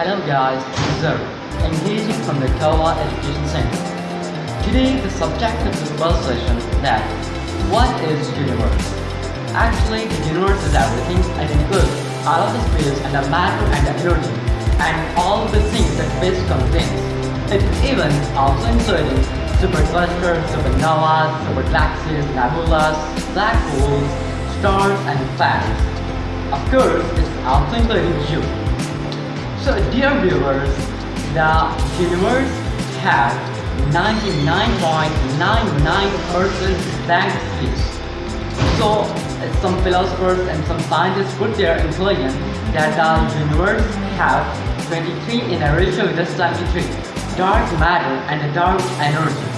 Hello guys, this is Zero, engaging from the Kawa Education Center. Today the subject of this first session is that what is universe? Actually the universe is everything and includes all of the space and the matter and the energy and all the things that space contains. It even also including superclusters, supernovas, supergalaxies, nebulas, black holes, stars and planets. Of course, it's also including you. So dear viewers, the universe has 99.99% blank space. So some philosophers and some scientists put their conclusion that the universe has 23 in a ratio with 23 dark matter and dark energy.